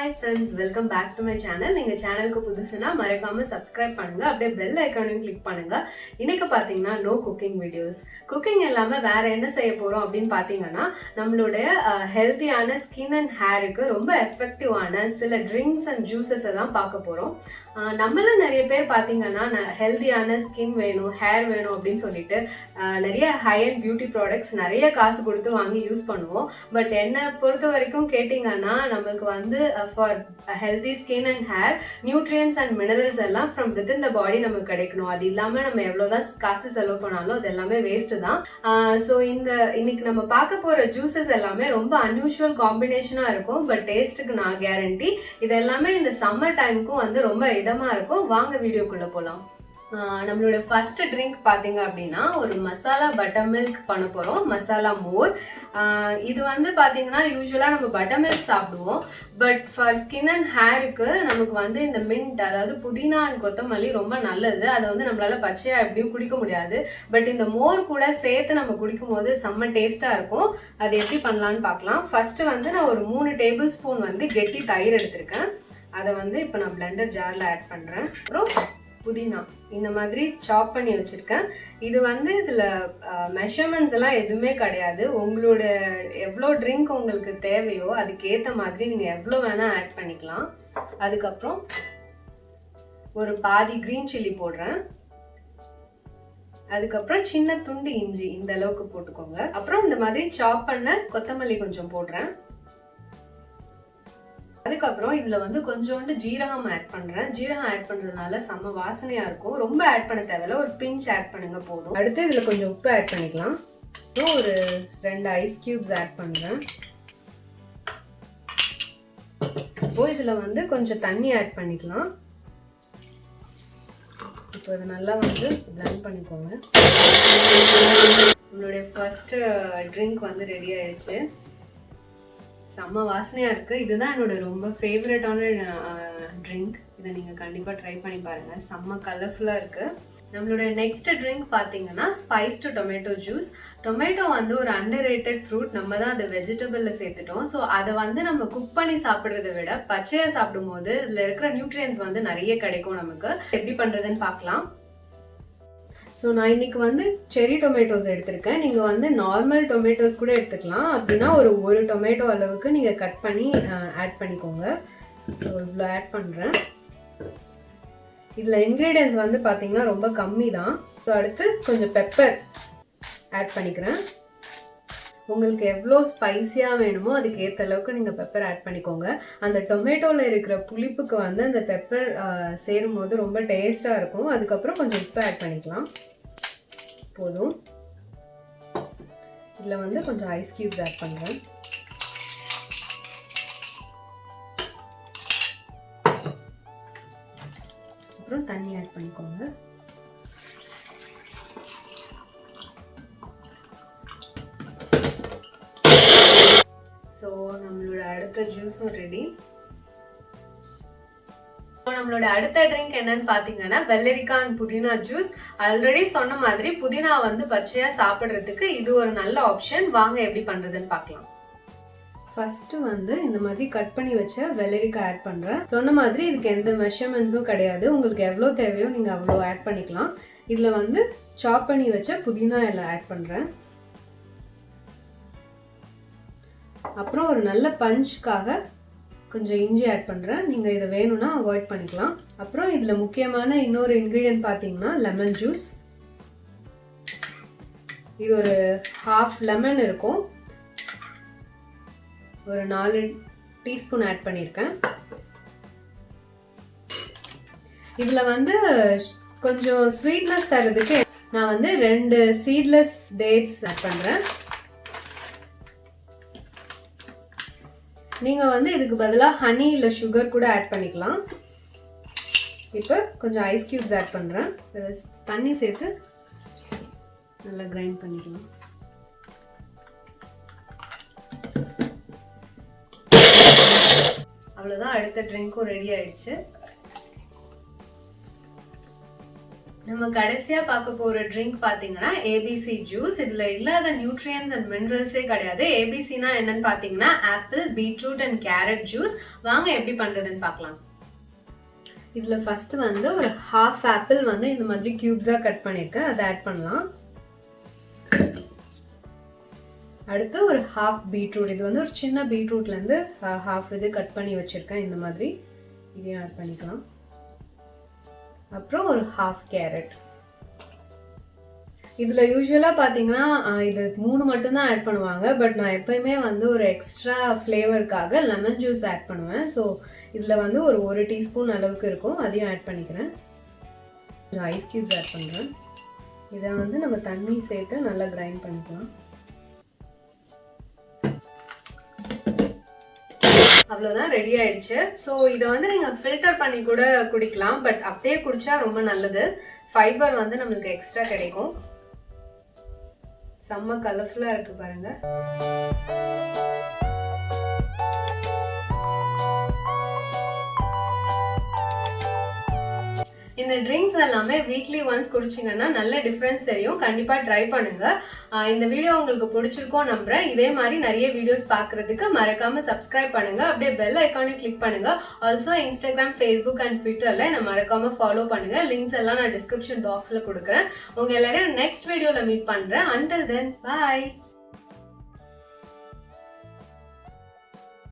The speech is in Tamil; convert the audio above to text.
Hi friends welcome back to my channel நீங்கள் சேனலுக்கு புதுசுனா மறக்காமல் சப்ஸ்கிரைப் பண்ணுங்க அப்படியே பெல் ஐக்கானையும் கிளிக் பண்ணுங்க. இன்னைக்கு பார்த்தீங்கன்னா நோ குக்கிங் வீடியோஸ் குக்கிங் இல்லாமல் வேற என்ன செய்ய போகிறோம் அப்படின்னு பார்த்தீங்கன்னா நம்மளுடைய ஹெல்த்தியான ஸ்கின் அண்ட் ஹேருக்கு ரொம்ப எஃபெக்டிவான சில ட்ரிங்க்ஸ் அண்ட் ஜூஸஸ் எல்லாம் பார்க்க போகிறோம் நம்மளும் நிறைய பேர் பார்த்தீங்கன்னா ஹெல்த்தியான ஸ்கின் வேணும் ஹேர் வேணும் அப்படின்னு சொல்லிட்டு நிறைய ஹை அண்ட் பியூட்டி ப்ராடக்ட்ஸ் நிறைய காசு கொடுத்து வாங்கி யூஸ் பண்ணுவோம். பட் என்னை பொறுத்த வரைக்கும் கேட்டிங்கன்னா நம்மளுக்கு வந்து for healthy skin and hair nutrients and minerals எல்லாம் ஃப்ரம் வித்தின் த பாடி நமக்கு கிடைக்கணும். அது இல்லாமல் நம்ம எவ்வளோதான் காசு செலவு பண்ணாலும் அது எல்லாமே வேஸ்ட்டு தான். ஸோ இந்த இன்னைக்கு நம்ம பார்க்க போகிற ஜூஸஸ் எல்லாமே ரொம்ப அன்யூஷுவல் காம்பினேஷனாக இருக்கும். பட் டேஸ்ட்டுக்கு நான் கேரண்டி இது எல்லாமே இந்த சம்மர் டைமுக்கும் வந்து ரொம்ப இதமாக இருக்கும் வாங்க வீடியோக்குள்ளே போகலாம் நம்மளோட ஃபர்ஸ்ட் ட்ரிங்க் பார்த்தீங்க அப்படின்னா ஒரு மசாலா பட்டர் மில்க் பண்ண போகிறோம் மசாலா மோர். இது வந்து பார்த்தீங்கன்னா யூஸ்வலாக நம்ம பட்டர் மில்க் சாப்பிடுவோம். பட் ஃபார் ஸ்கின் அண்ட் ஹேருக்கு நமக்கு வந்து இந்த மின்ட் அதாவது புதினா அண்ட் கொத்தமல்லி ரொம்ப நல்லது. அதை வந்து நம்மளால் பச்சையாக எப்படியும் குடிக்க முடியாது. பட் இந்த மோர் கூட சேர்த்து நம்ம குடிக்கும் போது செம்ம டேஸ்ட்டாக இருக்கும். அது எப்படி பண்ணலான்னு பார்க்கலாம் ஃபஸ்ட்டு வந்து நான் ஒரு மூணு டேபிள் ஸ்பூன் வந்து கெட்டி தயிர் எடுத்திருக்கேன். அதை வந்து இப்போ நான் பிளெண்டர் ஜாரில் ஆட் பண்ணுறேன் அப்புறம் புதினா. இந்த மாதிரி சாப் பண்ணி வச்சுருக்கேன். இது வந்து இதில் மெஷர்மெண்ட்ஸ் எல்லாம் எதுவுமே கிடையாது. உங்களோட எவ்வளோ ட்ரிங்க் உங்களுக்கு தேவையோ அதுக்கேற்ற மாதிரி நீங்கள் எவ்வளோ வேணால் ஆட் பண்ணிக்கலாம். அதுக்கப்புறம் ஒரு பாதி க்ரீன் சில்லி போடுறேன். அதுக்கப்புறம் சின்ன துண்டு இஞ்சி இந்த அளவுக்கு போட்டுக்கோங்க. அப்புறம் இந்த மாதிரி சாப் பண்ண கொத்தமல்லி கொஞ்சம் போடுறேன். அதுக்கப்புறம் இதில் வந்து கொஞ்சோண்டு ஜீரகம் ஆட் பண்ணுறேன் ஜீரகம் ஆட் பண்ணுறதுனால செம்ம வாசனையாக இருக்கும். ரொம்ப ஆட் பண்ண தேவையில்ல. ஒரு பிஞ்ச் ஆட் பண்ணுங்க போதும். அடுத்து இதில் கொஞ்சம் உப்பு ஆட் பண்ணிக்கலாம். அப்புறம் ஒரு ரெண்டு ஐஸ் கியூப்ஸ் ஆட் பண்ணுறேன் இப்போ இதில் வந்து கொஞ்சம் தண்ணி ஆட் பண்ணிக்கலாம். இப்போ இது நல்லா வந்து பிளெண்ட் பண்ணிக்கோங்க. உங்களுடைய ஃபஸ்ட்டு ட்ரிங்க் வந்து ரெடி ஆயிடுச்சு. செம்ம வாசனையாக இருக்குது இதுதான் என்னோட ரொம்ப ஃபேவரட்டான ட்ரிங்க் இதை நீங்கள் கண்டிப்பாக ட்ரை பண்ணி பாருங்கள் செம்ம கலர்ஃபுல்லாக இருக்குது நம்மளோட நெக்ஸ்ட் ட்ரிங்க் பார்த்தீங்கன்னா ஸ்பைஸ்டு டொமேட்டோ ஜூஸ் டொமேட்டோ வந்து ஒரு அண்டர் ரேட்டட் ஃப்ரூட் நம்ம தான் அதை வெஜிடபிளில் சேர்த்துட்டோம். ஸோ அதை வந்து நம்ம குக் பண்ணி சாப்பிட்றத விட பச்சையாக சாப்பிடும்போது இதில் இருக்கிற நியூட்ரியன்ஸ் வந்து நிறைய கிடைக்கும் நமக்கு. எப்படி பண்ணுறதுன்னு பார்க்கலாம். ஸோ நான் இன்னைக்கு வந்து செரி டொமேட்டோஸ் எடுத்திருக்கேன். நீங்கள் வந்து நார்மல் டொமேட்டோஸ் கூட எடுத்துக்கலாம். அப்படின்னா ஒரு ஒரு டொமேட்டோ அளவுக்கு நீங்கள் கட் பண்ணி ஆட் பண்ணிக்கோங்க. ஸோ இவ்வளோ ஆட் பண்ணுறேன் இதில் இன்க்ரீடியன்ஸ் வந்து பார்த்திங்கன்னா ரொம்ப கம்மி தான் ஸோ அடுத்து கொஞ்சம் பெப்பர் ஆட் பண்ணிக்கிறேன். உங்களுக்கு எவ்வளோ ஸ்பைஸியாக வேணுமோ அதுக்கு ஏற்ற அளவுக்கு நீங்கள் பெப்பர் ஆட் பண்ணிக்கோங்க. அந்த டொமேட்டோவில் இருக்கிற புளிப்புக்கு வந்து அந்த பெப்பர் சேரும் போது ரொம்ப டேஸ்ட்டாக இருக்கும். அதுக்கப்புறம் கொஞ்சம் உப்பு ஆட் பண்ணிக்கலாம். போதும். இதில் வந்து கொஞ்சம் ஐஸ் க்யூப்ஸ் ஆட் பண்ணுறேன் அப்புறம் தண்ணி ஆட் பண்ணிக்கோங்க. ஸோ நம்மளோட அடுத்த ஜூஸும் ரெடி நம்மளோட அடுத்த ட்ரிங்க் என்னன்னு பாத்தீங்கன்னா வெள்ளரிக்காய் அண்ட் புதினா ஜூஸ் ஆல்ரெடி சொன்ன மாதிரி புதினா வந்து பச்சையா சாப்பிட்றதுக்கு இது ஒரு நல்ல ஆப்ஷன் வாங்க எப்படி பண்றதுன்னு பார்க்கலாம் ஃபர்ஸ்ட் வந்து இந்த மாதிரி கட் பண்ணி வச்ச வெள்ளரிக்காய் ஆட் பண்றேன். சொன்ன மாதிரி இதுக்கு எந்த மெஷர்மெண்ட்ஸும் கிடையாது. உங்களுக்கு எவ்வளோ தேவையோ நீங்க அவ்வளோ ஆட் பண்ணிக்கலாம். இதுல வந்து சாப் பண்ணி வச்ச புதினா எல்லாம் ஆட் பண்றேன். அப்புறம் ஒரு நல்ல பஞ்சுக்காக கொஞ்சம் இஞ்சி ஆட் பண்ணுறேன் நீங்கள் இதை வேணும்னா அவாய்ட் பண்ணிக்கலாம். அப்புறம் இதில் முக்கியமான இன்னொரு இன்க்ரீடியன்ட் பார்த்தீங்கன்னா லெமன் ஜூஸ் இது ஒரு ஹாஃப் லெமன் இருக்கும். ஒரு நாலு டீஸ்பூன் ஆட் பண்ணியிருக்கேன் இதில் வந்து கொஞ்சம் ஸ்வீட்னஸ் தரதுக்கு நான் வந்து ரெண்டு சீட்லெஸ் டேட்ஸ் ஆட் பண்ணுறேன் நீங்கள் வந்து இதுக்கு பதிலாக ஹனி இல்லை சுகர் கூட ஆட் பண்ணிக்கலாம். இப்போ கொஞ்சம் ஐஸ் க்யூப்ஸ் ஆட் பண்ணுறேன் தண்ணி சேர்த்து நல்லா கிரைண்ட் பண்ணிக்கலாம். அவ்வளோதான் அடுத்த ட்ரிங்க்கும் ரெடி ஆயிடுச்சு. நம்ம கடைசியாக பார்க்க போகிற ட்ரிங்க் பார்த்தீங்கன்னா ஏபிசி ஜூஸ் இதில் இல்லாத நியூட்ரியன்ஸ் அண்ட் மினரல்ஸே கிடையாது. ஏபிசினா என்னன்னு பார்த்தீங்கன்னா apple beetroot and carrot juice வாங்க எப்படி பண்ணுறதுன்னு பார்க்கலாம். இதில் ஃபஸ்ட்டு வந்து ஒரு ஹாஃப் ஆப்பிள் வந்து இந்த மாதிரி க்யூப்ஸாக கட் பண்ணியிருக்கேன் அதை ஆட் பண்ணலாம். அடுத்து ஒரு ஹாஃப் பீட்ரூட் இது வந்து ஒரு சின்ன பீட்ரூட்லேருந்து ஹாஃப் இது கட் பண்ணி வச்சுருக்கேன். இந்த மாதிரி. இதையும் ஆட் பண்ணிக்கலாம். அப்புறம் ஒரு ஹாஃப் கேரட் இதில் யூஸ்வலாக பார்த்தீங்கன்னா இது மூணு மட்டும்தான் ஆட் பண்ணுவாங்க. பட் நான் எப்பயுமே வந்து ஒரு எக்ஸ்ட்ரா ஃப்ளேவருக்காக லெமன் ஜூஸ் ஆட் பண்ணுவேன். ஸோ இதில் வந்து ஒரு ஒரு டீஸ்பூன் அளவுக்கு இருக்கும். அதையும் ஆட் பண்ணிக்கிறேன். ஐஸ் க்யூப்ஸ் ஆட் பண்ணுறேன் இதை வந்து நம்ம தண்ணி சேர்த்து நல்லா கிரைண்ட் பண்ணிக்கலாம். அவ்வளோதான் ரெடி ஆயிடுச்சு. ஸோ இதை வந்து நீங்கள் ஃபில்டர் பண்ணி கூட குடிக்கலாம் பட் அப்படியே குடிச்சா ரொம்ப நல்லது. ஃபைபர் வந்து நம்மளுக்கு எக்ஸ்ட்ரா கிடைக்கும். செம்ம கலர்ஃபுல்லாக இருக்கு பாருங்க. இந்த ட்ரிங்க்ஸ் எல்லாமே வீக்லி ஒன்ஸ் குடிச்சிங்கன்னா நல்ல டிஃப்ரென்ஸ் தெரியும். கண்டிப்பாக ட்ரை பண்ணுங்கள் இந்த வீடியோ உங்களுக்கு பிடிச்சிருக்கோம் நம்புகிறேன் இதே மாதிரி நிறைய வீடியோஸ் பார்க்குறதுக்கு மறக்காமல் சப்ஸ்கிரைப் பண்ணுங்க. அப்படியே பெல் ஐக்கானே கிளிக் பண்ணுங்கள் ஆல்சோ இன்ஸ்டாகிராம் ஃபேஸ்புக் அண்ட் ட்விட்டரில் நான் மறக்காமல் ஃபாலோ பண்ணுங்க. லிங்க்ஸ் எல்லாம் நான் டிஸ்கிரிப்ஷன் பாக்ஸில் கொடுக்குறேன். உங்கள் எல்லாரையும் நெக்ஸ்ட் வீடியோவில் மீட் பண்ணுறேன் அண்டில் தென் பாய்